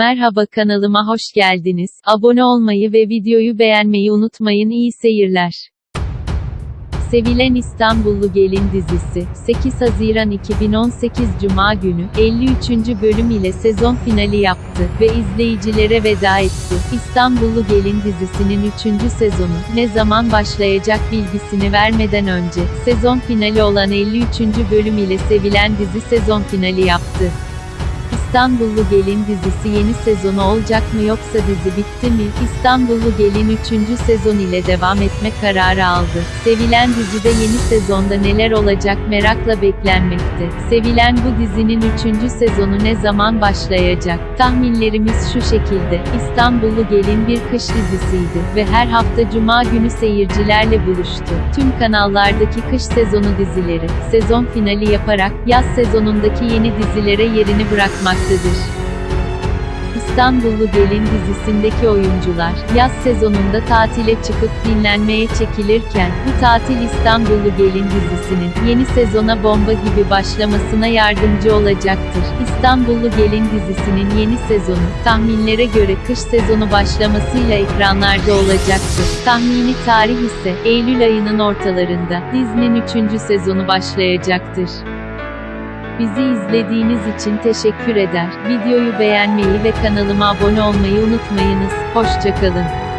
Merhaba kanalıma hoş geldiniz. Abone olmayı ve videoyu beğenmeyi unutmayın. İyi seyirler. Sevilen İstanbullu Gelin dizisi, 8 Haziran 2018 Cuma günü, 53. bölüm ile sezon finali yaptı ve izleyicilere veda etti. İstanbullu Gelin dizisinin 3. sezonu, ne zaman başlayacak bilgisini vermeden önce, sezon finali olan 53. bölüm ile sevilen dizi sezon finali yaptı. İstanbullu Gelin dizisi yeni sezonu olacak mı yoksa dizi bitti mi? İstanbullu Gelin 3. sezon ile devam etme kararı aldı. Sevilen dizide yeni sezonda neler olacak merakla beklenmekte. Sevilen bu dizinin 3. sezonu ne zaman başlayacak? Tahminlerimiz şu şekilde. İstanbullu Gelin bir kış dizisiydi ve her hafta cuma günü seyircilerle buluştu. Tüm kanallardaki kış sezonu dizileri, sezon finali yaparak, yaz sezonundaki yeni dizilere yerini bırakmaktadır. İstanbullu Gelin dizisindeki oyuncular, yaz sezonunda tatile çıkıp dinlenmeye çekilirken, bu tatil İstanbullu Gelin dizisinin, yeni sezona bomba gibi başlamasına yardımcı olacaktır. İstanbullu Gelin dizisinin yeni sezonu, tahminlere göre kış sezonu başlamasıyla ekranlarda olacaktır. Tahmini tarih ise, Eylül ayının ortalarında, dizinin 3. sezonu başlayacaktır. Bizi izlediğiniz için teşekkür eder. Videoyu beğenmeyi ve kanalıma abone olmayı unutmayınız. Hoşçakalın.